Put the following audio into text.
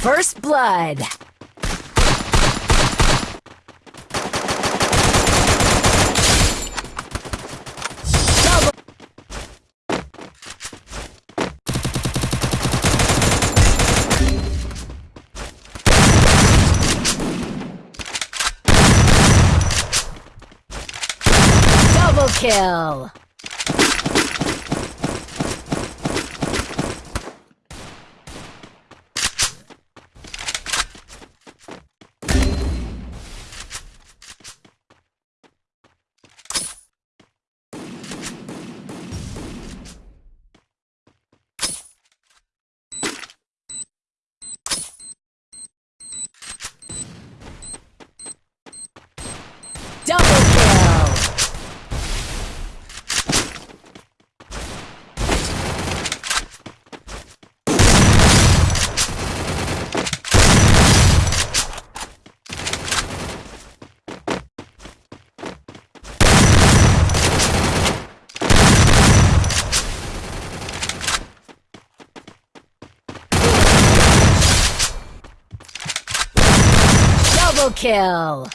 First blood. Double. Kill. Double kill!